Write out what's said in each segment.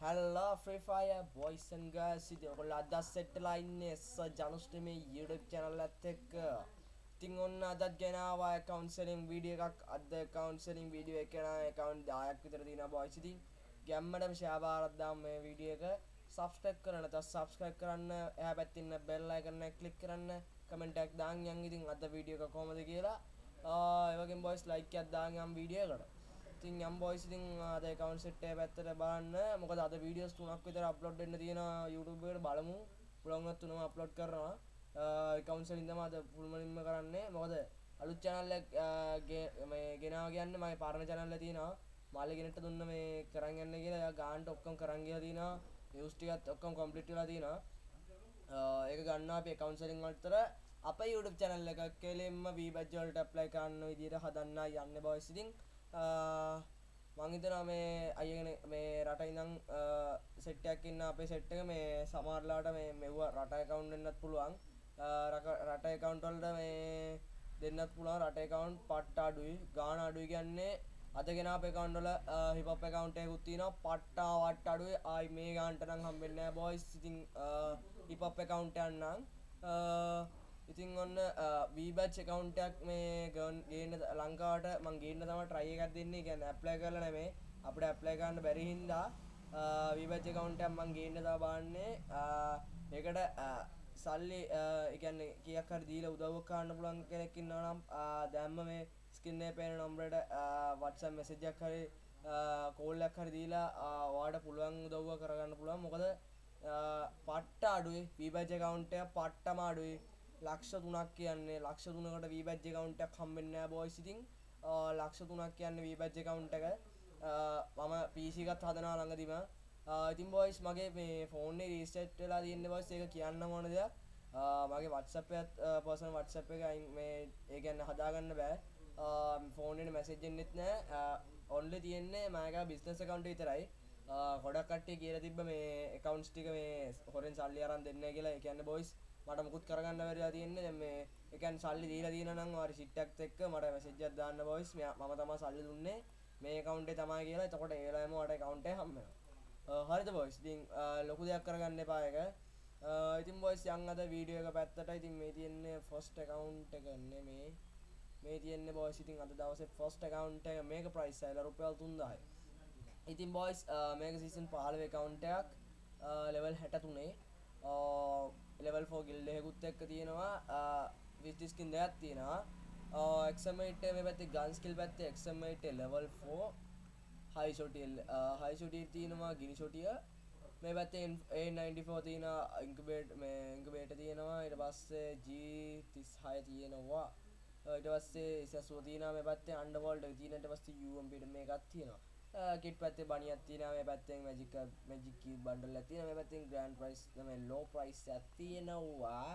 හැල්ලා Free Fire බොයිසන් ගස් ඉති ඔකොල්ල අදස් සෙට්ටලා ඉන්න එස්ස ජනුස්ටම YouTube චැනල් ඇත් එක්ක. ඉතින් ඔන්න අදත් ගෙනවා කවන්සලින් වීඩිය එකක්. අද කවන්සලින් වීඩියෝ එකන එකකවන්් දායක් විතර තින බොයිසිති ගැම්මටම ශාභාරද්දාම් මේ වීඩිය එක. සබස්ටක් කරන ත සබස්ක්‍රයිබ් කරන්න. එහ පැත්තින්න බෙල්ලයි කරන්න කලික් කරන්න. කමෙන්ටක් දාන් යන් ඉතින් අද වීඩියෝ එක කොමද කියලා. ඒවගේ බොයිස් ලයික් අදදාන් යම් වීඩියෝ කට ඉතින් යම් බොයිස් ඉතින් අද account set එක පැත්තට බලන්න. මොකද අද වීඩියෝස් තුනක් විතර අප්ලෝඩ් වෙන්න තියෙනවා YouTube එකට බලමු. පුළුවන් නම් තුනම අප්ලෝඩ් කරනවා. account set ඉඳන්ම අද පුළුමනින්ම කරන්නේ. මොකද අලුත් channel එක මේ ගෙනාව කියන්නේ මගේ පරණ channel එක තියෙනවා. මාළේ ගෙනට දුන්න මේ කරන් යන්න කියලා එයා ගානට ඔක්කොම කරන් ගිහලා තියෙනවා. views ටිකත් ඔක්කොම complete වෙලා තියෙනවා. ඒක ගන්න අපි account setting වලතර අපේ YouTube channel එක කෙලින්ම V-badge වලට apply කරන්න විදිහට හදන්න යන්නේ boys ඉතින්. මං හිතනවා මේ අයගෙන මේ රට ඉඳන් සෙට්ටයක් ඉන්න අපේ සෙට් එක මේ සමහරලාට මේ මෙව්ව රට account වෙන්නත් පුළුවන්. රට account වලට මේ දෙන්නත් පුළුවන්. රට account පට්ට අඩුයි ගාණ අඩුයි කියන්නේ අද ගෙන අපේ account වල hip hop account එකකුත් තියෙනවා. පට්ටා වට අඩුයි. ආයි මේ ගානට නම් හම්බෙන්නේ නැහැ boys. ඉතින් hip hop account එකක් නම් ඉතින් ඔන්න වීබච් එකකවුන්ටක් මේ ගන් ගේන්න ලංකාවට මං ගේන්න තම ට්‍රයි එකක් දෙන්නේ. ගැන ඇප්ලයි කරලා නෙමේ. අපිට ඇප්ලයි කරන්න බැරි හින්දා වීබච් එකකවුන්ටක් මං ගේන්න තව බලන්නේ ඒකට සල්ලි එකන්නේ කියක් හරි දීලා උදව්වක් කරන්න පුළුවන් කෙනෙක් ඉන්නවා නම් දැම්ම මේ ස්කින් එකේ පේන නම්බරයට WhatsApp message එකක් හරි කෝල් එකක් හරි දීලා ඔයාලට පුළුවන් උදව්ව කරගන්න පුළුවන්. මොකද පට්ට අඩුයි. වීබච් එකකවුන්ට් එක පට්ටම අඩුයි. ලක්ෂ තුනක් කියන්නේ ලක්ෂ තුනකට වීබැජ් account එකක් හම්බෙන්නේ නැහැ boys. ඉතින් ලක්ෂ තුනක් කියන්නේ වීබැජ් account එක. මම PC එකත් හදනවා ළඟදිම. ඉතින් boys මගේ මේ ෆෝන් එක රීසෙට් වෙලා තියෙන්නේ boys. ඒක කියන්න ඕන දෙයක්. මගේ WhatsApp එකත් personal WhatsApp එක මේ ඒ කියන්නේ හදාගන්න බෑ. ෆෝන් එකට මැසේජ් එන්නෙත් නැහැ ඔන්ලි තියෙන්නේ මගේ බිස්නස් account විතරයි. ගොඩක් කට්ටිය කියලා තිබ්බ මේ accounts ටික මේ හොරෙන් සල්ලි අරන් දෙන්නේ කියලා. ඒ කියන්නේ boys මට මුකුත් කරගන්න බැරිලා තියෙන්නේ. දැන් මේ ඒ කියන්නේ සල්ලි දීලා තියෙනවා නම් ඔයාලා ෂිට් එකත් එක්ක මට මැසේජ් එකක් දාන්න බොයිස් මම තමයි සල්ලි දුන්නේ. මේ account එක තමයි කියලා. එතකොට ඒ වෙලාවෙම ඔයාලට account එක හම්බ වෙනවා. හරිද බොයිස් ඉතින් ලොකු දෙයක් කරගන්න එපා ඒක. ඉතින් බොයිස් යන් අද වීඩියෝ එක පැත්තට ඉතින් මේ තියෙන්නේ ෆස්ට් account එක නෙමේ. මේ තියෙන්නේ බොයිස් ඉතින් අද දවසේ ෆස්ට් account එක. මේක ප්‍රයිස් එක රුපියල් 3000යි ඉතින් බොයිස් මේක සීසන් 15 account එකක්. ලෙවල් 63 ලෙවල් ෆෝ ගිල්ඩ හෙකුත් එක්ක තියෙනවා. විස්ටිස්කින් දෙයක් තියෙනවා. එක්සමයිට මේ පැත්තේ ගන්ස්කිල් පැත්තේ එක්සමයිට ලෙවල් ෆෝ හයි ෂොටියල් හයි ෂොටිය තියෙනවා ගිනි ෂොටිය මේ පැත්තේ A94 තියෙන ඉන්කුබේට් මේ ඉන්කුබේට තියෙනවා. ඊට පස්සේ G36 තියෙනවා. ඊට පස්සේ ඉසසුව තියෙනවා. මේ පැත්තේ අන්ඩර්වර්ල්ඩ් එක තියෙන ඊට පස්සේ UMP මේකක් තියෙනවා. Uh, කිට් පැත්තේ බනියක් තියෙනවා මේ පැත්තෙන් මැජික් මැජික් කී බන්ඩල් එකක් තියෙනවා මේ පැත්තෙන් ග්‍රෑන්ඩ් ප්‍රයිස් තමයි ලෝ ප්‍රයිස් එකක් තියෙනවා.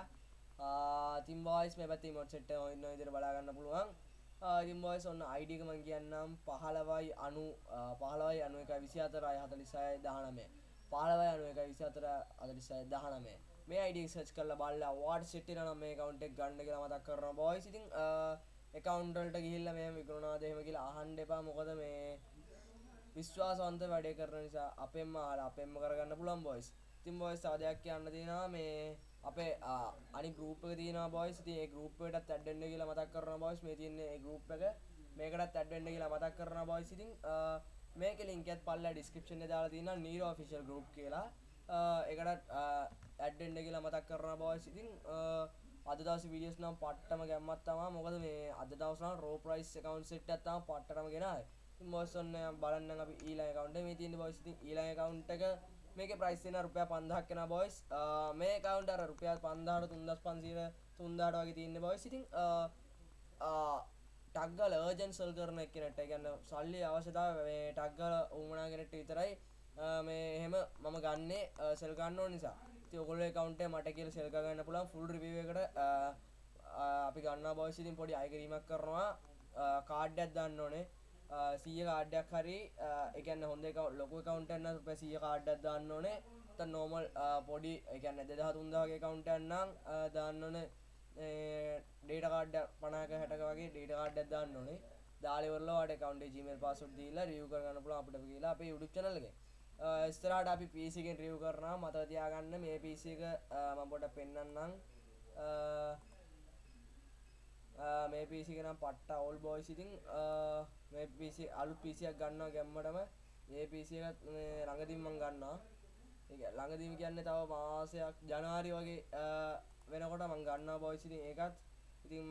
Uh, ඉතින් බොයිස් මේ පැත්තේ ඉමෝට් සෙට් එක ඉන්න විදිහට බලා ගන්න පුළුවන්. Uh, ඉතින් බොයිස් ඔන්න ID එක මම කියන්නම්. 15යි 90 15යි 91 24යි 46යි 19 15යි 91 24 46යි 19 මේ ID එක සර්ච් කරලා බලලා වාට් සෙට් වෙනවා නම් මේ account එක ගන්න කියලා මතක් කරනවා. බොයිස් ඉතින් account වලට ගිහිල්ලා මෙහෙම විකුණනවාද එහෙම කියලා අහන්න එපා. මොකද මේ විශ්වාසවන්ත වැඩේ කරන නිසා අපෙන්ම අහලා අපෙන්ම කරගන්න පුළුවන් බොයිස්. ඉතින් බොයිස් තව දෙයක් කියන්න තියෙනවා මේ අපේ අනිත් ගෲප් එක තියෙනවා බොයිස්. ඉතින් ඒ ගෲප් එකටත් ඇඩ් වෙන්න කියලා මතක් කරනවා බොයිස්. මේ තියෙන්නේ ඒ ගෲප් එක. මේකටත් ඇඩ් වෙන්න කියලා මතක් කරනවා බොයිස්. ඉතින් මේකේ link එකත් පල්ලා description එකේ දාලා තියෙනවා Nero official group කියලා. ඒකටත් ඇඩ් වෙන්න කියලා මතක් කරනවා බොයිස්. ඉතින් අද දවසේ වීඩියෝස් නම් පට්ටම ගැම්මක් තමයි. මොකද මේ අද දවස් නම් raw price account set එකක් තමයි පට්ටටම ගෙනාවේ. බොස් ඔන්න බලන්න අපි ඊළඟ account එක මේ තියෙන බොයිස් ඉතින් ඊළඟ account එක මේකේ price තියෙනවා රුපියල් 5000ක් වෙනවා බොයිස් මේ account අර රුපියල් 5000ට 3500 3000ට වගේ තියෙන්නේ බොයිස් ඉතින් ටක් ගාලා urgent sell කරන එක්කෙනෙක්ට ඒ කියන්නේ සල්ලි අවශ්‍යතාවය මේ ටක් ගාලා උමනා කෙනෙක්ට විතරයි මේ එහෙම මම ගන්නේ සෙල් ගන්න ඕන නිසා. ඉතින් ඔයගොල්ලෝ account එක මට කියලා සෙල් කරගන්න පුළුවන් full review එකට අපි ගන්නවා බොයිස් ඉතින් පොඩි අයකිරීමක් කරනවා කාඩ් එකක් දාන්න ඕනේ. සීය කාඩ්ඩයක් හරි එකන්න හොඳ එක ලොකු කවුන්ටන්න රුප සිය කාඩ්ඩක් දාන්න ඕනේ. ත නෝමල් පොඩි එකන්න දෙදහ තුන්දාගේ කවුන්ටන්නම් දාන්න ඕන. ඩේට කාඩ්ඩ පනාක හැටක වගේ ඩේට කාඩ්ඩක් දාන්න ඕනේ. දාලවරලට කවන්ට ජීමල් පසුත් දීලා රියව කරන්න පුළ අපට කියලා අපේ යුඩු චනලගේ ස්තරාට අපි පිසිකෙන් රියව් කරනා මතක තියාගන්න මේ පිසි එක මම පොඩ පෙන්නන්නම්. මේ පිසි නම් පට්ට ඔල් බෝයි සිතින් මේ පිසි අලු පිසියක් ගන්නවා ගැම්මටම. ඒ පිසි එකත් ළඟදින්මං ගන්නවා. ළඟදීම කියන්න තව මාසයක් ජනවාරි වගේ වෙනකොට මං ගන්නවා බෝයි සිතින් ඒකත්. ඉතින්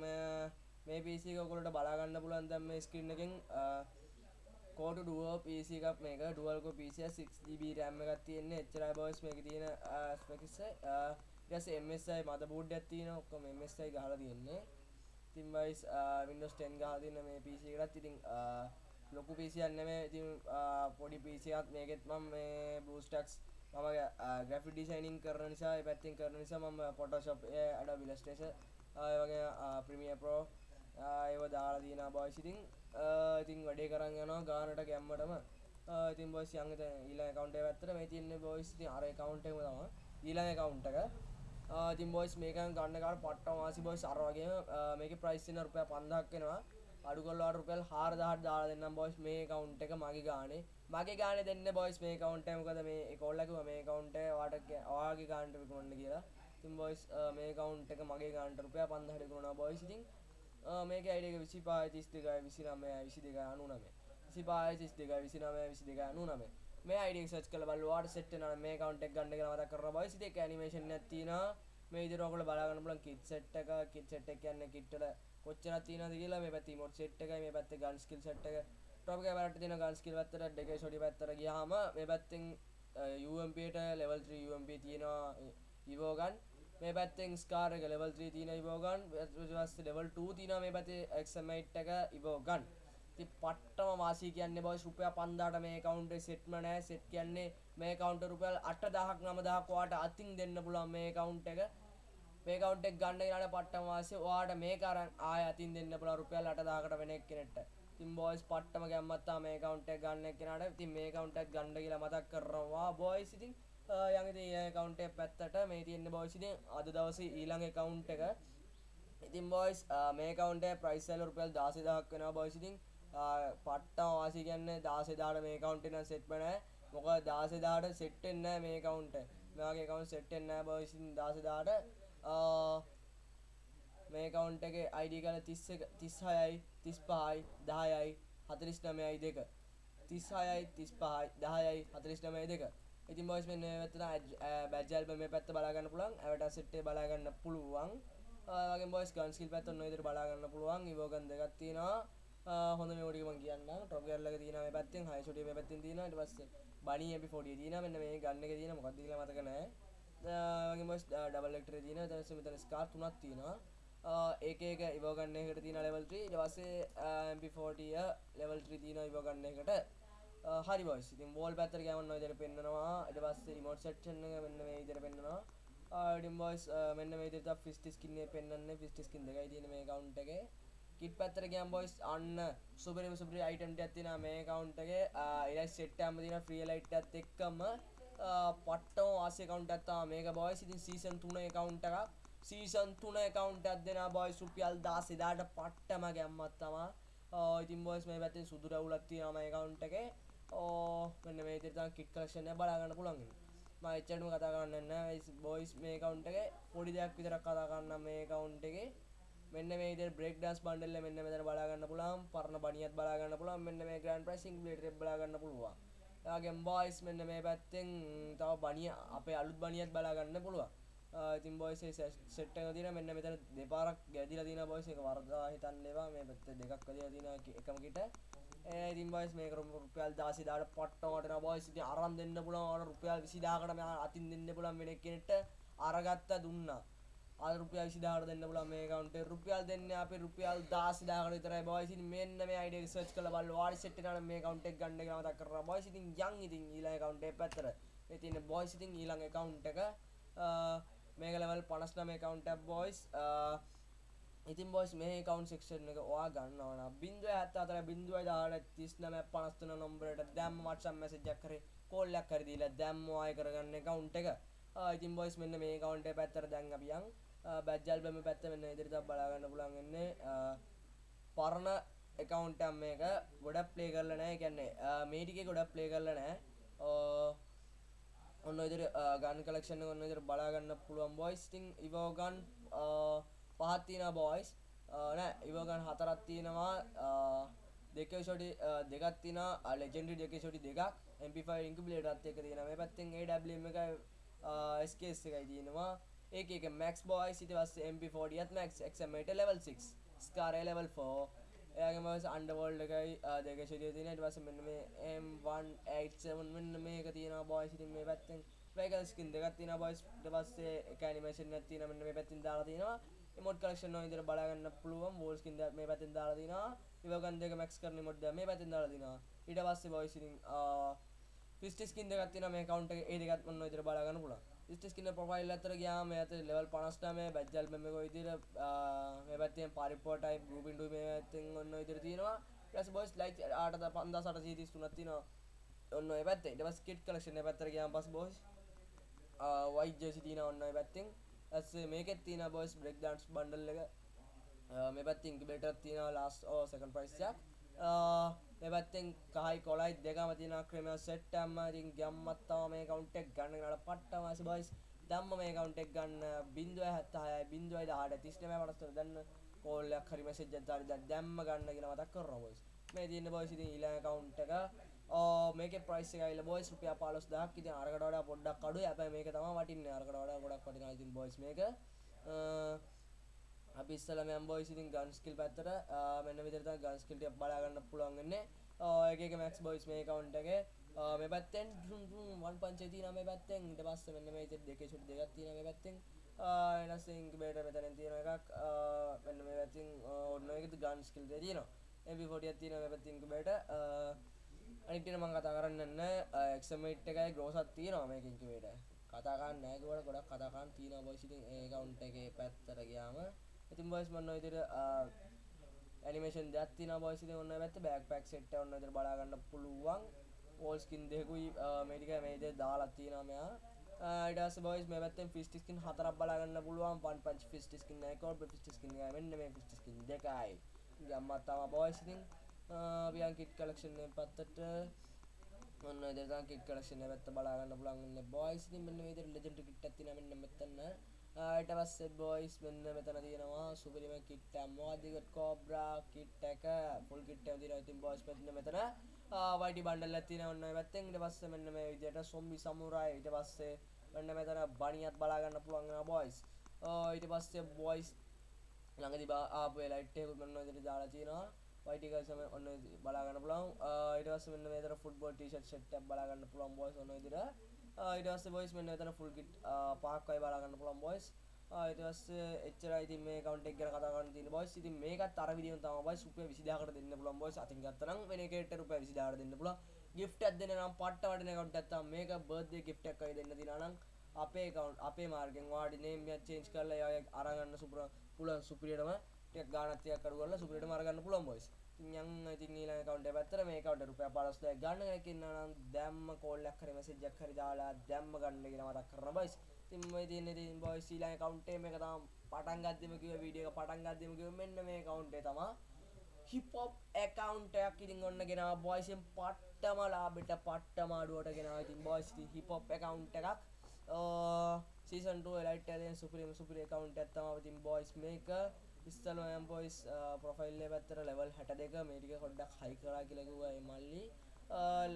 මේ පිසි කොලට බලාගන්න පුලන් දැම් මේ ස්ක්‍රීන් එකෙන් කෝට ඩුව පිසි එකක් මේක ඩුවල්ක පිසිය 6GB රැම්ම එකක් තියෙන්නේ. එච්චරයි බෝයිස් මේක තියෙන ස්පෙකිස්ස ඊට එමSI මද බෝඩ් එකක් තියෙන ඔක්කොම MSI ගහලා තියෙන්නේ. ඉතින් බයිස් uh, Windows 10 ගහලා තියෙන මේ PC එකටත් ඉතින් uh, ලොකු PC එකක් නෙමෙයි. ඉතින් uh, පොඩි PC එකක්. මේකෙත් මම මේ BlueStacks මම ග්‍රැෆික් ඩිසයිනින් කරන නිසා ඒ පැත්තෙන් කරන නිසා මම Photoshop Adobe Illustrator ඒ වගේ Premiere Pro ඒව දාලා තියෙනවා බොයිස් ඉතින් ඉතින් වැඩේ කරන් යනවා ගානට ගැම්මටම. ඉතින් බොයිස් යන් ඊළඟ account එක පැත්තට. මේ තියෙන්නේ බොයිස් ඉතින් අර account එකම තමයි. ඊළඟ account එක. ඉතින් බොයිස් මේකෙන් ගන්න කාට පට්ට වාසි බොයිස් අර වගේම මේකේ price වෙන රුපියල් 5000ක් වෙනවා. අඩු කරලා රුපියල් 4000ක් දාලා දෙන්නම් බොයිස් මේ account එක මගේ ගානේ. මගේ ගානේ දෙන්න බොයිස් මේ account එක. මොකද මේ ඒකෝල්ලා කිව්වා මේ account එක ඔයාට ඔයාගේ ගානට විකුණන්න කියලා. ඉතින් බොයිස් මේ account එක මගේ ගානට රුපියල් 5000ට විකුණනවා බොයිස් ඉතින් මේක අයිඩ එක විසි පාය තිස් දෙකයි විසි නමය විසි දෙක අනු නමේ. විසි පාය තිස් දෙක විසි නමය විසි දෙක අනු නමේ. මේ අයිඩක් සච් කල බලවාට සෙට් න මේ කවන්ටක් ගන්න මත කර බයි සිත ඇනිමේෂන් ඇතින මේ ඉදිරෝකල බලාගන්න පුලන් කිත් සෙට් එක. කිත් සෙට් එක කියන්න කිට්ටල කොච්චර තින කියලා. මේ පැති මොට සෙට් එක මේ පැත්ත ගන් ස්කිල් සෙට් එක. ටොපක වැට තින ගන් ස්කිල් පත්තර දෙක ෂොඩි පත්තර ගහම මේ පැත්තිෙන් UMPට ලෙවල් 3 UMP තියෙනවා ඉවෝගන් මේ පැත්තෙන් ස්කාර එක ලෙවල් 3 තියෙන ඉවෝගන් ඊට ලෙවල් 2 තියෙනවා මේ පැත්තේ XM8 එක ඉවෝගන් ඉතින් පට්ටම වාසි කියන්නේ බොයිස් රුපියල් 5000ට මේ account එක සෙට්ම නැහැ සෙට් කියන්නේ මේ account එක රුපියල් 8000ක් 9000ක් ඔයාට අතින් දෙන්න පුළුවන් මේ account එක. මේ account එක ගන්න ගියාට පට්ටම වාසි ඔයාට මේක අරන් ආය අතින් දෙන්න පුළුවන් රුපියල් 8000කට වෙන එක්කෙනෙක්ට. ඉතින් බොයිස් පට්ටම ගැම්මත් තා මේ account එක ගන්න එක්කෙනාට ඉතින් මේ account එක ගන්න කියලා මතක් කරනවා බොයිස් ඉතින් යඟ කවුන්ට පැත්තට මේ තියන්න බෝසිතින් අද දවස ඊළඟ කවුන්් එක. ඉතින් බෝයිස් මේ කවුන්ට ප්‍රයිස්සල් රුපියල් දාසිදහක් වෙන බෝසිතින් පට්ටා වාසි කියන්න දාසෙදාට මේ කවුන්ටන සෙට්පන මොක දාසෙදාට සෙට්ටෙන්න මේ කවුන්ට මෙයාගේ කවුන් සෙට්ටෙන්න බෝසින් දාසදාට. මේ කවුන්ට එක අයිඩි කල තිස්ස තිස්හයයි තිස් පහයි දායයි හතරිස් නමයයි දෙක. තිස්හයයි තිස් පහයි දායයි හතරිස් නමය දෙක. ඉතින් බොයිස් මෙන්න මේ පැත්තට බැජල් මේ පැත්ත බලාගන්න පුළුවන්. ඇවට සෙට්ටේ බලාගන්න පුළුවන්. වගේ බොයිස් ගන් ස්කිල් පැත්ත ඔන්න විදිහට බලාගන්න පුළුවන්. ඉවෝගන් දෙකක් තියෙනවා. හොඳ මේ ටික මම කියන්න ටොප් ගියර් එක තියෙනවා මේ පැත්තෙන් හයි ෂොටි මේ පැත්තෙන් තියෙනවා. ඊට පස්සේ බනි MP40 තියෙනවා. මෙන්න මේ ගන් එකේ තියෙන මොකක්ද කියලා මතක නැහැ. වගේ බොයිස් ඩබල් එක්ටරේ තියෙනවා. ඊට පස්සේ මෙතන ස්කාර් තුනක් තියෙනවා. ඒක එක ඉවෝගන්න එකට තියෙන ලෙවල් 3 ඊට පස්සේ MP40 ලෙවල් 3 තියෙනවා ඉවෝගන්න එකට හරි බොයිස් ඉතින් වෝල් පැත්තට ගමන් ඔය විදිහට පෙන්නනවා. ඊට පස්සේ රිමෝට් සෙක්ෂන් එක මෙන්න මේ විදිහට පෙන්නනවා. ඉතින් බොයිස් මෙන්න මේ විදිහට ෆිස්ටි ස්කින් එක පෙන්වන්නේ ෆිස්ටි ස්කින් දෙකයි තියෙන මේ account එකේ. කිට් පැත්තට ගියම් බොයිස් අන්න සුපරිම සුපරි අයිටම් ටිකක් තියෙනවා මේ account එකේ. ඊළඟ සෙට් එකම තියෙන ෆ්‍රී ලයිට් එකත් එක්කම. පට්ටම වාසි account එකක් තමයි මේක බොයිස් ඉතින් සීසන් 3 account එකක්. සීසන් 3 account එකක් දෙනවා බොයිස් රුපියල් 10000ට පට්ටම ගැම්මක් තමයි. ඉතින් බොයිස් මේ පැත්තේ සුදු රවුලක් තියෙනවා මේ account එකේ. ඕ මෙන්න මේ විදිහට තමයි කිට් කලෙක්ෂන් එක බලා ගන්න පුළුවන් ඉන්නේ. මම එච්චරම කතා කරන්නේ නැහැ. බොයිස් මේ account එකේ පොඩි දෙයක් විතරක් කතා කරන්නම් මේ account එකේ. මෙන්න මේ විදිහට බ්‍රේක් ඩාන්ස් බන්ඩල් එක මෙන්න මෙතන බලා ගන්න පුළුවන්. පරණ බණියත් බලා ගන්න පුළුවන්. මෙන්න මේ ග්‍රෑන්ඩ් ප්‍රයිසිං බ්ලේඩ් එක බලා ගන්න පුළුවන්. එයාගෙන් බොයිස් මෙන්න මේ පැත්තෙන් තව බණිය අපේ අලුත් බණියත් බලා ගන්න පුළුවන්. ඉතින් බොයිස් සෙට් එක තියෙන මෙන්න මෙතන දෙපාරක් ගැදිලා තියෙන බොයිස් එක වරදා හිතන්න එපා. මේ පැත්තේ දෙකක් වැදිලා තියෙන එකම කිට. ඉතින් බොයිස් මේක රුපියල් 10000ට පට්ටමට න බොයිස් ඉතින් අරන් දෙන්න පුළුවන්. ඔයාලට රුපියල් 20000කට මම අතින් දෙන්න පුළුවන් වෙන කෙනෙක්ට අරගත්ත දුන්නා. අද රුපියල් 20000කට දෙන්න පුළුවන් මේ account එකේ. රුපියල් දෙන්නේ අපි රුපියල් 10000කට විතරයි. බොයිස් ඉතින් මෙන්න මේ ID එක සර්ච් කරලා බලලා වාඩි සෙට් එකකට මේ account එක ගන්න කියලා මතක් කරලා බොයිස් ඉතින් යන් ඉතින් ඊළඟ account එක පැත්තට. මේ තියෙන බොයිස් ඉතින් ඊළඟ account එක මේක level 59 account එක බොයිස් ඉතින් බොස් මේ කවුන්් සෙක්ෂන් එක ඔයා ගන්නවන බින්දුව ඇත්ත අතර බින්දුව දාට තිස්නම පනස්තුන නොම්බරට දැම් මටසම් මැසජක් කරේ කොල්ලක් කරදිලා දැම්ම අය කරගන්න කවුන්් එක. ඉතින් බොයිස් මෙන්න මේ කවුන්ට පැත්තර දැන් අපියන් බැජ්ජල් බම පැත්ත මෙන්න ඉදිරිත බලාගන්න පුළන්ගන්නේ පරණ එකකවුන්ටම් මේක ගොඩක් ප්ලේ කරල නෑ කැන්නේ මේටික ගොඩක් ප්ලේ කරල නෑ ඔන්න ඉදිරි ගන් කලක්ෂණ ඔන්න ඉදිරි බලාගන්න පුළුවන් බොයිස් ඉතින් ඉවෝගන් පහත් තියෙනවා බොයිස් නෑ ඉවෝගන් හතරක් තියෙනවා දෙක ෂොටි දෙකක් තියෙනවා ලෙජෙන්ඩරි දෙක ෂොටි දෙකක් MP5 ඉන්කියුබේටරත් එක තියෙනවා මේ පැත්තෙන් AWM එකයි SKS එකයි තියෙනවා ඒක එක මැක්ස් බොයිස් ඊට පස්සේ MP40ත් max XM8 level 6 scar level 4 එයාගේම අන්ඩවෝල්ඩ එකයි දෙක ශරිය තියෙන. ඊට පස්සේ මෙන්න මේ M187 මෙන්න මේක තියෙනවා බොයිස් ඉතින් මේ පැත්තෙන්. වෙගල් ස්කින් දෙකක් තියෙනවා බොයිස් ඊට පස්සේ එක ඇනිමේෂන් එකක් තියෙනවා මෙන්න මේ පැත්තෙන් දාලා තියෙනවා. ඉමෝට් කලෙක්ෂන් වල විදිහට බලා ගන්න පුළුවන්. වෝල් ස්කින් දෙක මේ පැත්තෙන් දාලා තියෙනවා. ඉවගන් දෙක මැක්ස් කරන ඉමෝට් දෙක මේ පැත්තෙන් දාලා තියෙනවා. ඊට පස්සේ බොයිස් ඉතින් ෆිස්ටි ස්කින් දෙකක් තියෙනවා. මේ කවුන්ට් එකේ ඒ දෙකත් මොන විදිහට බලා ගන්න පුළුවන්. ෆිස්ටි ස්කින් ප්‍රොෆයිල් අතර ගියාම මේ අතර ලෙවල් 59 බැජ්ජල් මෙම කොයි විදිහට මේ පැත්තෙන් පරිප්පෝ ටයිප් ගෲප් ඉන්ටු මේ පැත්තෙන් ඔන්න විදිහට තියෙනවා. ඊට පස්සේ බොයිස් ලයික් 5833 තියෙනවා. ඔන්න ඔය පැත්තේ ඊට පස්සේ කිට් කලෙක්ෂන් එක පැත්තට ගියාම පස්සේ බොයිස් වයිට් ජර්සි තියෙනවා ඔන්න ඔය පැත්තෙන්. ඊට මේකෙත් තියෙනවා බොයිස් බ්‍රේක් ඩාන්ස් බන්ඩල් එක. මේ පැත්තේ ඉන්කියුබේටර් තියෙනවා ලාස්ට් ඕ සෙකන්ඩ් ප්‍රයිස් එකක් මේ පැත්තෙන් කහයි කොලයි දෙකම තියෙනවා ක්‍රීමියම් සෙට් එකම ඉතින් ගැම්මත් තමයි මේ කවුන්ට් එක ගන්න ගන්න පට්ටම ආසි බොයිස් දැම්ම මේ කවුන්ට් එක ගන්න 0.76යි 0.18 39 පටස්තර දැන් කෝල් එකක් හරි මෙසේජ් එකක් දාලා දැම්ම ගන්න කියලා මතක් කරනවා බොයිස් මේ තියෙන බොයිස් ඉතින් ඊළඟ කවුන්ට් එක. මේක ප්‍රයිස් එක ඇවිල්ලා බොයිස් රුපියල් 15000ක් ඉතින් අරකට වඩා පොඩ්ඩක් අඩුයි. හැබැයි මේක තමයි වටින්නේ. අරකට වඩා ගොඩක් වටිනවා. ඉතින් බොයිස් මේක. අපි ඉස්සලා මම බොයිස් ඉතින් ගන් ස්කිල් පැත්තට මෙන්න විදිහට තමයි ගන් ස්කිල් ටික බලා ගන්න පුළුවන් වෙන්නේ. එක එක මැක්ස් බොයිස් මේ account එකේ. මේ පැත්තෙන් වන් පංචේ තියෙනවා මේ පැත්තෙන්. ඊට පස්සේ මෙන්න මේ විදිහට දෙකේ ෂොට් දෙකක් තියෙනවා මේ පැත්තෙන්. ඊට පස්සේ ඉන්කියුබේටර් මෙතනින් තියෙන එකක්. මෙන්න මේ පැත්තෙන් ඔන්න එකද ගන් ස්කිල් දෙක තියෙනවා. MP40ක් තියෙනවා මේ පැත්තේ ඉන්කියුබේටර් අනිත් එක මම කතා කරන්න නැහැ. XM8 එකයි ග්‍රෝසක් තියෙනවා මේක ඉන්කියුබේටර් කතා කරන්න නැහැ කිව්වට ගොඩක් කතා කරන්න තියෙනවා බොයිස් ඉතින් ඒ account එකේ පැත්තට ගියාම. ඉතින් බොයිස් මම ඔය විදිහට ඇනිමේෂන් දෙයක් තියෙනවා බොයිස් ඉතින් ඔන්න ඔය පැත්තේ බෑග් පැක් සෙට් එක ඔන්න ඔය විදිහට බලා ගන්න පුළුවන්. වෝල් ස්කින් දෙකකුයි මේ ටික මේ විදිහට දාලා තියෙනවා මෙයා. ඊට පස්සේ බොයිස් මේ පැත්තෙන් ෆිස්ට් ස්කින් හතරක් බලා ගන්න පුළුවන්. වන් පන්ච් ෆිස්ට් ස්කින් එකයි කෝඩ් ෆිස්ට් ස්කින් එකයි. මෙන්න මේ ෆිස්ට් ස්කින් දෙකයි. ගම්මත් තමයි බොයිස් ඉතින් පියන් කිට් කලෙක්ෂන් එක පැත්තට ඔන්න ඔය දෙකක් කිට් කලෙක්ෂන් එක පැත්ත බලා ගන්න පුළුවන් ඉන්නේ බොයිස් ඉතින් මෙන්න මේ විදිහට ලෙජෙන්ඩරි කිට් එකක් තියෙනවා මෙන්න මෙතන. ඊට පස්සේ බොයිස් මෙන්න මෙතන තියෙනවා. සුපිරිම කිට් එක මොකක්ද කෝබ්‍රා කිට් එක. ෆුල් කිට් එක තියෙනවා. ඉතින් බොයිස් මෙන්න මෙතන වයිටි බන්ඩල් එකක් තියෙනවා ඔන්න ඔය පැත්තෙන්. ඊට පස්සේ මෙන්න මේ විදිහට සොම්බි සමුරායි ඊට පස්සේ මෙන්න මෙතන බණියත් බලා ගන්න පුළුවන් වෙනවා බොයිස් ඊට පස්සේ බොයිස් ළඟදී ආපු ඒ ලයිට් එක මෙන්න ඔය විදිහට දාලා තියෙනවා. වයිටි ගල්ස් ඔන්න බලා ගන්න පුළුවන්. ඊට පස්සේ මෙන්න මෙතන ෆුට්බෝල් ටී-ෂර්ට් සෙට් එකක් බලා ගන්න පුළුවන් බොයිස් ඔන්න ඔය විදිහට. ඊට පස්සේ බොයිස් මෙන්න මෙතන ෆුල් කිට් පහක් වයි බලා ගන්න පුළුවන් බොයිස් ඊට පස්සේ එච්චරයි ඉතින් මේ account එක ගැන කතා කරන්න තියෙන බොයිස් ඉතින් මේකත් අර විදිහම තමයි බොයිස් රුපියල් 20000කට දෙන්න පුළුවන් බොයිස් අතින් ගත්තා නම් වෙන එකකට රුපියල් 20000කට දෙන්න පුළුවන්. gift එකක් දෙන්න නම් පට්ට වටින account එකක් තමයි. මේක birthday gift එකක් වගේ දෙන්න දිනා නම් අපේ account අපේ මාර්ගෙන් වාඩි name එක change කරලා එයා අරන් ගන්න සුපුර පුළුවන් සුපිරියටම ටිකක් ගාණක් ටිකක් අඩු කරලා සුපිරියටම අරගන්න පුළුවන් බොයිස් ඉතින් යන් ඉතින් ඊළඟ account එක පැත්තට මේ account එක රුපියල් 15000ක් ගන්න කෙනෙක් ඉන්නවා නම් දැම්ම call එකක් හරි message එකක් හරි දාලා දැම්ම ගන්න කියලා මතක් කරනවා බොයිස් ඉතින් මේ තියෙන ඉතින් බොයිස් ඊළඟ account එක මේක තමයි පටන් ගද්දිම කිව්ව වීඩියෝ එක පටන් ගද්දිම කිව්ව මෙන්න මේ account එක තමයි හිප් හොප් account එකක් ඉතින් ඔන්න ගෙනාවා බොයිස් එන් පට්ටම ලාභෙට පට්ටම අඩුවට ගෙනාවා. ඉතින් බොයිස් ඉතින් හිප් හොප් account එකක්. සීසන් 2 එලයිට් එකේ සුපිරිම සුපිරි account එකක් තමයි. ඉතින් බොයිස් මේක ඉස්සල ඔයම් බොයිස් ප්‍රොෆයිල් එක පැත්තට level 62 මේ ටික පොඩ්ඩක් හයි කරා කියලා කිව්වා ඒ මල්ලි. Uh,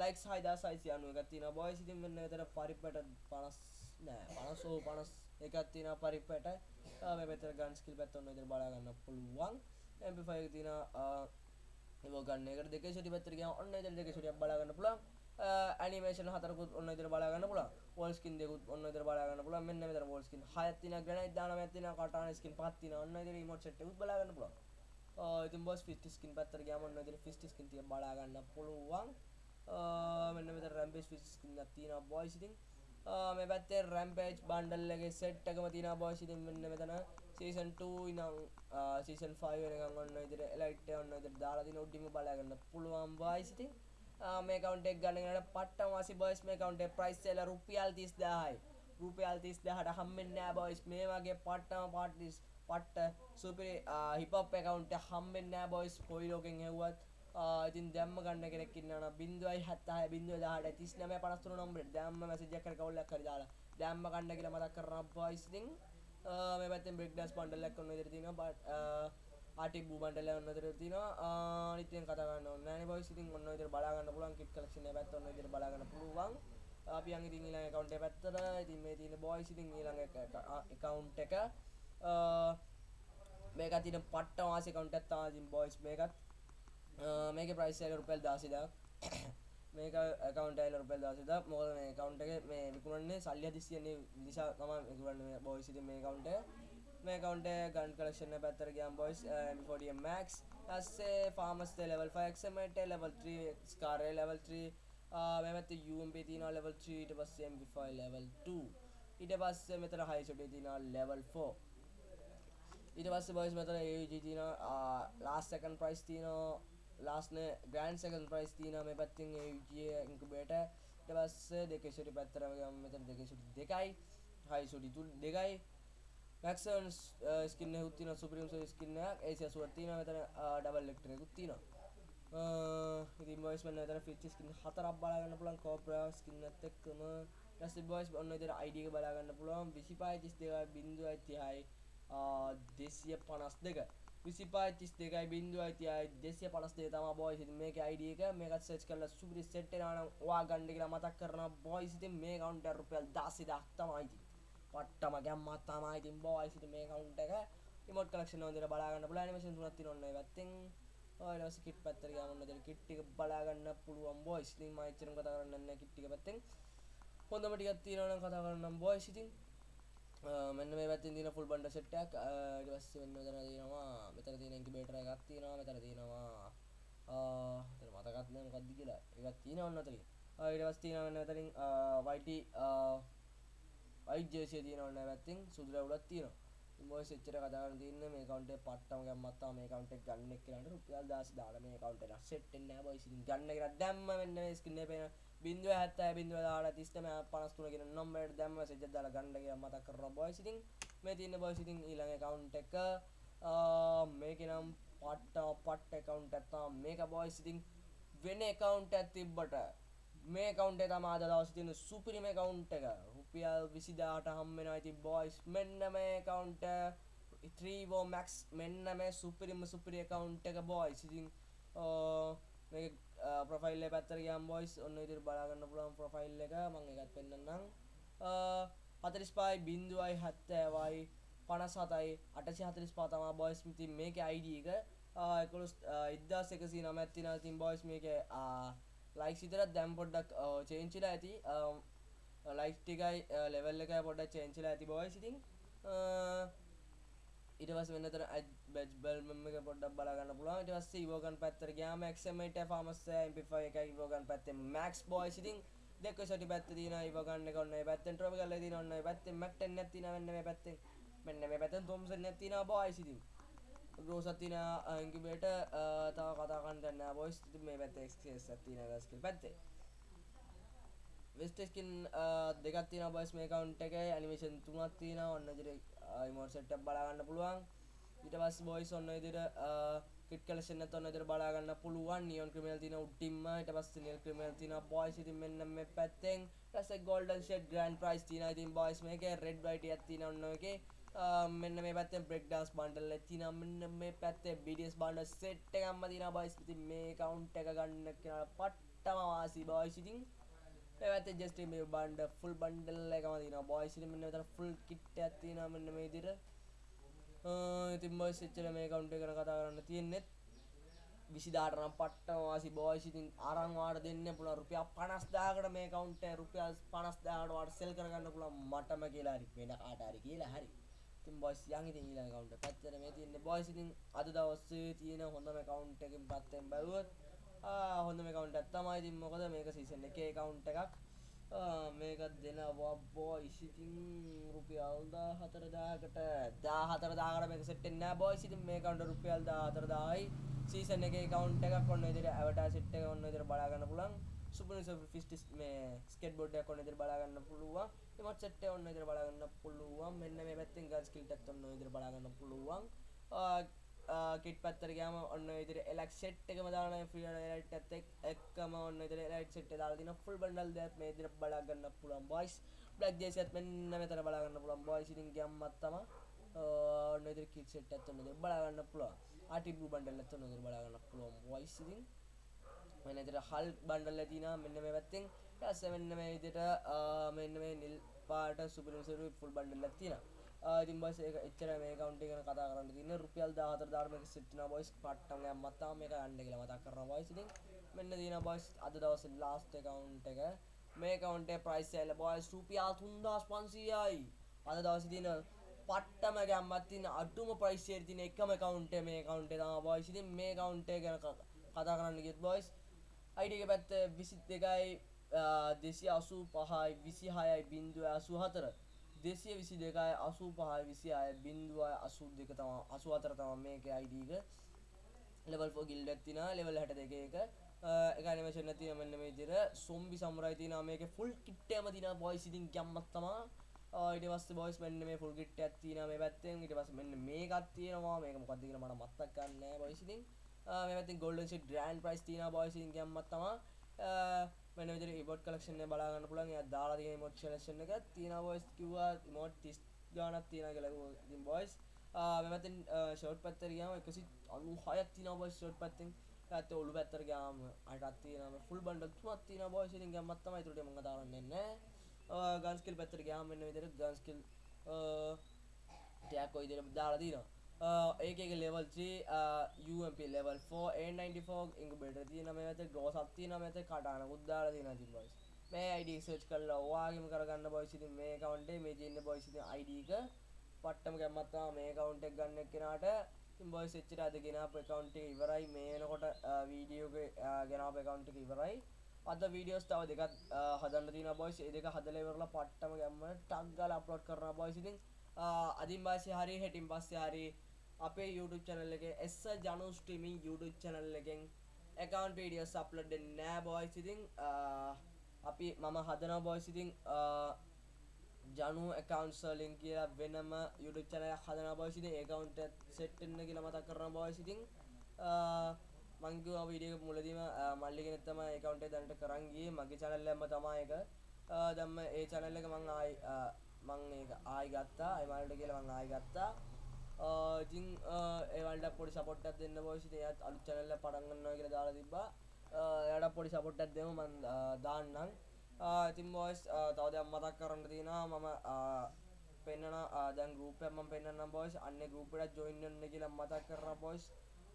ලයික්ස් 6691 එකක් තියෙනවා. බොයිස් ඉතින් මෙන්න මෙතන පරිප්පට 50 නෑ. 50 50 එකක් තියෙනවා පරිප්පට uh, මේ පැත්තට ගන් ස්කිල් පැත්ත ඔන්න ඉතින් බලා ගන්න පුළුවන්. MP5 එක තියෙනවා uh, ඒක ගන්න එකට දෙකේ ෂොටි පැත්තට ගියාම ඔන්න ඉතින් දෙකේ ෂොටියක් බලා ගන්න පුළුවන්. ඇනිමේෂන් හතරකුත් ඔන්න ඉදිරියට බලා ගන්න පුළුවන්. වෝල් ස්කින් දෙකුත් ඔන්න ඉදිරියට බලා ගන්න පුළුවන්. මෙන්න මෙතන වෝල් ස්කින් හයක් තියෙනවා ග්‍රැනයිට් දානමක් තියෙනවා කටාන ස්කින් පහක් තියෙනවා ඔන්න ඉදිරියට රිමෝට් සෙට් එකකුත් බලා ගන්න පුළුවන්. ඉතින් බොස් ෆිස්ට් ස්කින් පැත්තට ගියාම ඔන්න ඉදිරියට ෆිස්ට් ස්කින් තිය බලා ගන්න පුළුවන්. මෙන්න මෙතන රැම්පේජ් ෆිස්ට් ස්කින් එකක් තියෙනවා බොයිස් ඉතින්. මේ පැත්තේ රැම්පේජ් බන්ඩල් එකේ සෙට් එකම තියෙනවා බොයිස් ඉතින් මෙන්න මෙතන සීසන් 2 ඉනම් සීසන් 5 වෙනකන් ඔන්න ඉදිරියට එලයිට් එක ඔන්න ඉදිරියට දාලා තියෙන උඩින්ම බලා ගන්න පුළුවන් බොයිස් ඉතින්. මේ කවුන්ට් එක ගන්න යනකොට පට්ටම වාසි බොයිස් මේ කවුන්ට් එක ප්‍රයිස් එක රුපියල් 30000යි රුපියල් 30000ට හම්බෙන්නේ නැහැ බොයිස් මේ වගේ පට්ටම පාටිස් පට්ට සුපිරි හිප් හොප් account එක හම්බෙන්නේ නැහැ බොයිස් කොයි ලෝකෙන් හෙව්වත් ඉතින් දැම්ම ගන්න කෙනෙක් ඉන්නවා බින්දුවයි හත්තහය බින්දුව දහට තිස් නම පනස්තුර නොම්බර දැම්ම මැසජ කර කවුල්ලක් කර දාලා. දැම්ම ගන්න කියලා මතක් කරන බයිස්තිං මේ පැත්තෙන් බෙක්ඩස් පන්ඩලක් ඔන්න ඉදිරිතින බට ආටික් බූබන්ටල ඔන්න තර තින නිතයෙන් කතගන්න නෑන බයිසිතින් ඔන්න ඉදිර බලාගන්න පුලන් කිට කලක්ෂණ පැත් ඔන්න ඉදිර බලාගන්න පුළුවන්. අපි අංග ඉතින් ඊළඟ account එක පැත්තට. ඉතින් මේ තියෙන boys ඉතින් ඊළඟ account එක. මේක තියෙන පට්ට වාසි account එකක් තමයි ඉතින් boys මේකත්. මේකේ price එක රුපියල් 16000ක් මේක account එක රුපියල් 16000ක් මොකද මේ account එකේ මේ විකුණන්නේ සල්ලි හදිස්සියනේ නිසා තමයි විකුණන්නේ මේ boys ඉතින් මේ account එක. මේ account එක gun collection එක පැත්තට ගියාම boys M40 Max ඊස්සේ pharmacy level 5 XMT level 3 scar level 3 මෙමත UMP තියෙනවා level 3 ඊට පස්සේ MP5 level 2 ඊට පස්සේ මෙතන high shot තියෙනවා level 4 ඊට පස්සේ boys මෙතන AUG තියෙනවා last second price තියෙනවා last නේ grand second price තියෙනවා මේ පැත්තෙන් AUG incubator ඊට පස්සේ දෙකේ shot පැත්තට ගියාම මෙතන දෙකේ shot දෙකයි high shot තුන දෙකයි maximum skin එකකුත් තියෙනවා supreme skin එකක් AC 80ක් තියෙනවා මෙතන double electric එකකුත් තියෙනවා ඉතින් බොයිස් මෙන්න මෙතන ෆීචර් ස්කින් හතරක් බලා ගන්න පුළුවන් කෝබ්‍රා ස්කින් එකත් එක්කම ඊට පස්සේ බොයිස් ඔන්න ඉතින් ID එක බලා ගන්න පුළුවන් 25 32 0.30යි 252 25 32යි 0.30යි 252 තමයි බොයිස් ඉතින් මේකේ ID එක මේකත් සර්ච් කරලා සුපිරි සෙට් වෙනවා නම් ඔයා ගන්න කියලා මතක් කරනවා බොයිස් ඉතින් මේ කවුන්ට් එක රුපියල් 10000ක් තමයි ඉතින් පට්ටම ගැම්මක් තමයි ඉතින් බොයිස් ඉතින් මේ කවුන්ට් එක රිමෝට් කලෙක්ෂන් එක හොඳට බලා ගන්න පුළුවන් ඇනිමේෂන් තුනක් තියෙනවා ඔන්න ඒ පැත්තෙන්. ඊට පස්සේ කිට් පැත්තට ගියාම ඔන්න දැන් කිට් එක බලා ගන්න පුළුවන් බොයිස් ඉතින් මම එච්චරම කතා කරන්නේ නැහැ කිට් එක පැත්තෙන්. හොඳම ටිකක් තියෙනවා නම් කතා කරන්නම් බොයිස් ඉතින්. මෙන්න මේ පැත්තෙන් තියෙන ෆුල් බන්ඩල් සෙට් එකක්. ඊට පස්සේ මෙන්න මෙතන තියෙනවා මෙතන තියෙන ඉන්කියුබේටර් එකක් තියෙනවා මෙතන තියෙනවා. මෙතන මතකත් නෑ මොකක්ද කියලා. එකක් තියෙනවා ඔන්න ඔතනින්. ඊට පස්සේ තියෙනවා මෙන්න මෙතනින් YT white jersey තියෙනවා ඔන්න පැත්තෙන් සුදු රැවුලක් තියෙනවා. ඉන්වොයිස් එච්චර කතා කරන්න තියෙන්නේ මේ account එක පට්ටම ගැම්මක් තමයි මේ account එක ගන්න එක්කනට රුපියල් 10 දාලා මේ account එක සෙට් වෙන්නේ නැහැ බොයිස් ඉතින් ගන්න කියලා දැම්ම මෙන්න මේ ස්කින් එක පේන 0.70 0.30 53 කියන නම්බරයට දැම්ම මැසේජ් එකක් දාලා ගන්න කියලා මතක් කරනවා බොයිස් ඉතින් මේ තියෙන බොයිස් ඉතින් ඊළඟ account එක මේකේ නම් පට්ට පට්ට account එකක් තමයි මේක බොයිස් ඉතින් වෙන account එකක් තිබ්බට මේ account එක තමයි අද දවසේ තියෙන සුපිරිම account එක. රුපියල් 20000ට හම් වෙනවා. ඉතින් බොයිස් මෙන්න මේ account 3ෝ max මෙන්න මේ සුපිරිම සුපිරි account එක බොයිස් ඉතින් මේක ප්‍රොෆයිල් එක පැත්තට ගියාම බොයිස් ඔන්න විදිහට බලා ගන්න පුළුවන් ප්‍රොෆයිල් එක. මම ඒකත් පෙන්නන්නම්. 45යි 0යි 70යි 57යි 845 තමයි බොයිස් ඉතින් මේකේ ID එක 11 1109ක් තියෙනවා ඉතින් බොයිස් මේකේ ලයික්ස් විතරක් දැන් පොඩ්ඩක් චේන්ජ් වෙලා ඇති. ලයික් ටිකයි ලෙවල් එකයි පොඩ්ඩක් චේන්ජ් වෙලා ඇති බොයිස් ඉතින් ඊට පස්සේ වෙන තර බැජ් බල්මම් එක පොඩ්ඩක් බලා ගන්න පුළුවන්. ඊට පස්සේ ඉවෝගන් පැත්තට ගියාම XM8 ෆාමස් MP5 එකයි ඉවෝගන් පැත්තේ Max බොයිස් ඉතින් දෙක සටි පැත්ත තියෙනවා ඉවෝගන් එක ඔන්න ඒ පැත්තෙන් ට්‍රොපිකල් එක තියෙනවා ඔන්න ඒ පැත්තෙන් Mac 10 එකක් තියෙනවා මෙන්න මේ පැත්තෙන්. මෙන්න මේ පැත්තෙන් Thompson එකක් තියෙනවා බොයිස් ඉතින් රෝසත් තියෙන ඉන්කියුබේටර් තව කතා කරන්න දෙන්න. නෑ බොයිස් ඉතින් මේ පැත්තේ XS එකක් තියෙනවා ස්කිල් පැත්තේ. වෙස්ට ස්කින් දෙකක් තියෙනවා බොයිස් මේ account එකේ. ඇනිමේෂන් තුනක් තියෙනවා. ඔන්න විදිහට ඉමෝට් සෙට් එකක් බලා ගන්න පුළුවන්. ඊට පස්සේ බොයිස් ඔන්න විදිහට කිට් කලෙක්ෂන් එකත් ඔන්න විදිහට බලා ගන්න පුළුවන්. නියොන් ක්‍රිමිනල් තියෙන උඩින්ම. ඊට පස්සේ නිල් ක්‍රිමිනල් තියෙනවා බොයිස් ඉතින් මෙන්න මේ පැත්තෙන්. ඊට පස්සේ ගෝල්ඩන් ෂෙඩ් ග්‍රෑන්ඩ් ප්‍රයිස් තියෙනවා. ඉතින් බොයිස් මේකේ රෙඩ් වයිට් එකක් තියෙනවා ඔන්න ඔයකේ මෙන්න මේ පැත්තෙන් බ්‍රෙක් ඩාන්ස් බන්ඩල් එකක් තියෙනවා. මෙන්න මේ පැත්තේ BDS බන්ඩල් සෙට් එකක්ම තියෙනවා බොයිස් ඉතින් මේ account එක ගන්න කෙනාට පට්ටම වාසි බොයිස් ඉතින් මේ පැත්තේ just මේ බන්ඩ ෆුල් බන්ඩල් එකම තියෙනවා බොයිස් ඉතින් මෙන්න මෙතන ෆුල් කිට් එකක් තියෙනවා මෙන්න මේ විදිහට. ඉතින් බොයිස් එච්චර මේ account එක ගැන කතා කරන්න තියෙන්නේ විසිදාට නම් පට්ටම වාසි බොයිස් ඉතින් අරන් වාට දෙන්න පුළුවන් රුපියල් 50000කට මේ account එක රුපියල් 50000කට වාට සෙල් කරගන්න පුළුවන් මටම කියලා හරි වෙන කාට හරි කියලා හරි. ඉතින් බොයිස් යන් ඉතින් ඊළඟ account එක. පැත්තට මේ තියෙන්නේ බොයිස් ඉතින් අද දවසේ තියෙන හොඳම account එකකින් පැත්තෙන් බැලුවොත් ආ හොඳම account එකක් තමයි ඉතින් මොකද මේක season එකේ account එකක්. මේක දෙනවා බොයිස් ඉතින් රුපියල් 14000කට 14000කට මේක සෙට් වෙන්නේ නැහැ බොයිස් ඉතින් මේ account රුපියල් 14000යි සීසන් එකේ account එකක් ඔන්න විදිහට ඇවටාර් සෙට් එක ඔන්න විදිහට බලා ගන්න පුළුවන්. සුපර් ෆිස්ටිස් මේ ස්කේට් බෝඩ් එකක් ඔන්න විදිහට බලා ගන්න පුළුවන්. රිමෝට් සෙට් එක ඔන්න විදිහට බලා ගන්න පුළුවන්. මෙන්න මේ පැත්තෙන් ගල් ස්කිල් එකත් ඔන්න විදිහට බලා ගන්න පුළුවන් කිට් පත්තර ගයාම ඔන්න ඉදිරි එලක් සෙට් එකම දාන ෆ්‍රී ලයිට් ඇත් එක්කම ඔන්න ඉදිරි ලයිට් සෙට් දාලා දින ෆුල් බන්ඩල් දෙයක් මේ ඉදිරියට බලා ගන්න පුළුවන් බොයිස් බ්ලැක් ජේසියත් මෙන්න මෙතන බලා ගන්න පුළුවන් බොයිස් ඉතින් ගැම්මත් තමයි ඔන්න ඉදිරි කිට් සෙට් එකත් ඔන්න ඉදිරි බලා ගන්න පුළුවන් ආටි බ්ලූ බන්ඩල් එකත් ඔන්න ඉදිරි බලා ගන්න පුළුවන් බොයිස් ඉතින් මෙන්න ඉදිරියට හල් බන්ඩල් එක තියෙනවා. මෙන්න මේ පැත්තෙන් ඊට පස්සේ මෙන්න මේ විදිහට මෙන්න මේ නිල් පාට සුපිරිම සුපිරි ෆුල් බන්ඩල් එකක් තියෙනවා. ඉතින් බස් ඒක එච්චර මේ account එක ගැන කතා කරන්න තියෙන්නේ රුපියල් 14 දාර මේක සෙට් වෙනවා බොයිස් පට්ටම් ගෑම්මත් තාම මේක යන්න කියලා මතක් කරනවා බොයිස් ඉතින් මෙන්න තියෙනවා බොයිස් අද දවසේ ලාස්ට් account එක. මේ account එකේ price සෑල්ල බොයිස් රුපියල් 3500යි අද දවසේ තියෙන පට්ටම ගැම්මත් තියෙන අඩුම price එකේ තියෙන එකම account එක මේ account එක තමයි බොයිස් ඉතින් මේ account එක ගැන කතා කරන්න ගියත් බොයිස් ID එක පැත්ත 22යි 285යි 26යි 084 දෙසිය විසි දෙකයි අසූ පහයි විසි අය බින්දුවයි අසූ දෙක තම අසු අතර තම මේක අයිඩීක ලෙවල් ෆෝ ගිල්ඩ ඇතින ලෙවල් හැට දෙක එක. එකනිමේෂන් ඇති මෙන්න මේ දිර සොම්බි සම්රයි තින මේක ෆුල් කිට්ටයම තින බොයි සිතින් ගැම්මත්තමා ඊට පස්සේ බොයිස් මෙන්න මේ ෆුල් කිට් එකක් තියෙනවා මේ පැත්තෙන්. ඊට පස්සේ මෙන්න මේකක් තියෙනවා. මේක මොකක්ද කියලා මට මතක් ගන්න නෑ බොයිස් ඉතින්. මේ පැත්තෙන් ගෝල්ඩන් ෂීට් ග්‍රෑන්ඩ් ප්‍රයිස් තියෙනවා බොයිස් ඉතින් ගැම්මත් තමා මෙන්න විදිහට ඉමෝට් කලෙක්ෂන් එක බලා ගන්න පුළුවන්. එයා දාලා තියෙන ඉමෝට් කලෙක්ෂන් එක තියෙනවා බොයිස් කිව්වා ඉමෝට් 30 ගාණක් තියෙනවා කියලා කිව්වා. ඉතින් බොයිස් මේ පැත්තෙන් ෂෝට් පැත්තට ගියාම 196ක් තියෙනවා බොයිස් ෂෝට් පැත්තෙන්. ඊට ඔලු පැත්තට ගියාම අටක් තියෙනවා. ෆුල් බන්ඩල් තුනක් තියෙනවා බොයිස්. ඉතින් ගැම්මක් තමයි ඒකට මම දාලා නැහැ. ගන් ස්කිල් පැත්තට ගියාම මෙන්න විදිහට ගන් ස්කිල් ටැග් කොයි විදිහට දාලා තියෙනවා. Uh, ඒක uh, එක ලෙවල් 3 UMP ලෙවල් 4 A94 ඉන්කුබේටර් තියෙන මේ වෙත ග්‍රෝසක් තියෙන මේ වෙත කඩානකුත් දාලා තියෙනවා ඉතින් බොයිස් මේ ID සර්ච් කරලා ඔයාගෙම කරගන්න බොයිස් ඉතින් මේ account එකේ මේ ජීන්න බොයිස් ඉතින් ID එක පට්ටම ගැම්මත් තමයි මේ account එක ගන්න එක්කෙනාට. ඉතින් බොයිස් එච්චර අද ගෙනාපු account එක ඉවරයි. මේ වෙනකොට uh, වීඩියෝ එක ගෙනාපු account එක ඉවරයි. අද වීඩියෝස් තව දෙකක් හදන්න තියෙනවා බොයිස් ඒ දෙක හදලා ඉවරලා පට්ටම ගැම්ම ටක් ගාලා අප්ලෝඩ් කරනවා බොයිස් ඉතින්. අදින් පස්සේ හරි හෙටින් පස්සේ හරි අපේ YouTube channel එකේ එස්ස ජනු ස්ට්‍රීමින් YouTube channel එකෙන් account videos upload වෙන්නේ නෑ boys. ඉතින් අපි මම හදනවා boys. ඉතින් ජනු accounts වලින් කියලා වෙනම YouTube channel එකක් හදනවා boys. ඉතින් ඒ account එක set වෙන්න කියලා මතක් කරනවා boys. ඉතින් මං කිව්වා වීඩියෝ එක මුලදීම මල්ලි කෙනෙක් තමයි account එක දැනට කරන් ගියේ. මගේ channel එකම තමයි ඒක. දැම්ම ඒ channel එක මං ආයි මං ඒක ආයි ගත්තා. ඒ මල්ලට කියලා මං ආයි ගත්තා. ඉතින් ඒවල්ට පොඩි සපොට්ටක් දෙන්න බොයිසි එයත් අලු චැනල්ල පටන්ගන්නවා කියලා දාලා තිබ්බා. එයට පොඩි සපොට්ටක් දෙම මන් දාන්නම්. ඉතින් බෝයිස් තව දෙයක් මතක් කරන්න තියෙනවා. මම පෙන්න්නන දැන් ගරුපම පෙන්න්නම් බොයිස් අන්න ගරුපට ජොයින්න්න කියලා මතක් කරන බොයිස්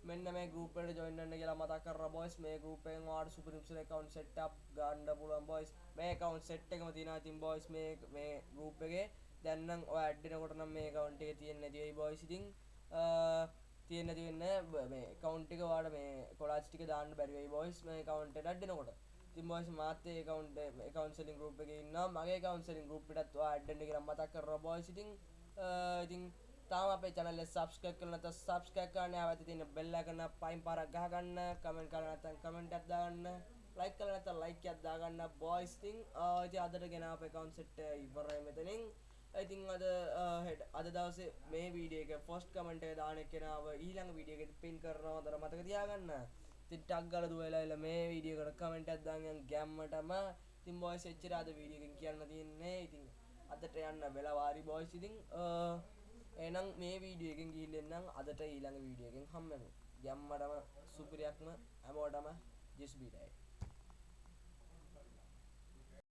මෙන්න මේ ගරුපට ජොයින්න්න කියලා මතක් කර බොයිස් මේ ගරුපෙන් වාට සුපරිප්සල කවන්් සෙට්ක් ගණ්ඩ පුලන් බොයිස් මේ කවන්් සෙට් එකම තින තින් බොයිස් මේ මේ ගරුපගේ දැන්නම් ඔය ඇඩ්ඩෙනකොට නම් මේ කවුන්ට් එකේ තියෙන්නේ නැති වෙයි බොයිස් ඉතින් තියෙන්නේ නැති වෙන්නේ මේ කවුන්ට් එක වාට මේ කොලාජ් ටික දාන්න බැරි වෙයි බොයිස් මේ කවුන්ට් එකට ඇඩ්ඩෙනකොට. ඉතින් බොයිස් මාත් ඒ කවුන්ට් ඒ කවුන්සලින් ගෲප් එකේ ඉන්නවා. මගේ කවුන්සලින් ගෲප් එකටත් ඔයා ඇඩ් වෙන්න කියලා මතක් කරනවා බොයිස් ඉතින් ඉතින් තාම අපේ channel එක subscribe කරලා නැත්නම් subscribe කරන්න ආවද තියෙන bell icon එක පයින් පාරක් ගහගන්න comment කරලා නැත්නම් comment එකක් දාගන්න like කරලා නැත්නම් like එකක් දාගන්න boys. ඉතින් ඉතින් අදට ගෙන අපේ account set ඉවරයි මෙතනින්. ඉතින් අද හෙට අද දවසේ මේ වීඩියෝ එක ෆස්ට් කමෙන්ට් එක දාන එක්කෙනාව ඊළඟ වීඩියෝ එකේ පින් කරනවා දර මතක තියාගන්න. ඉතින් ටක් ගාලා දුවලා එලා මේ වීඩියෝ එකට කමෙන්ට් එකක් දාන් යන් ගැම්මටම ඉතින් බොයිස් එච්චර අද වීඩියෝ එකෙන් කියන්න තියෙන්නේ. ඉතින් අදට යන්න වෙලා වාරි බොයිස් ඉතින් uh, එහෙනම් මේ වීඩියෝ එකෙන් ගිහින් එන්නම් අදට ඊළඟ වීඩියෝ එකෙන් හම්බෙමු. ගැම්මටම සුපිරියක්ම හැමෝටම ජෙස් බීටයි.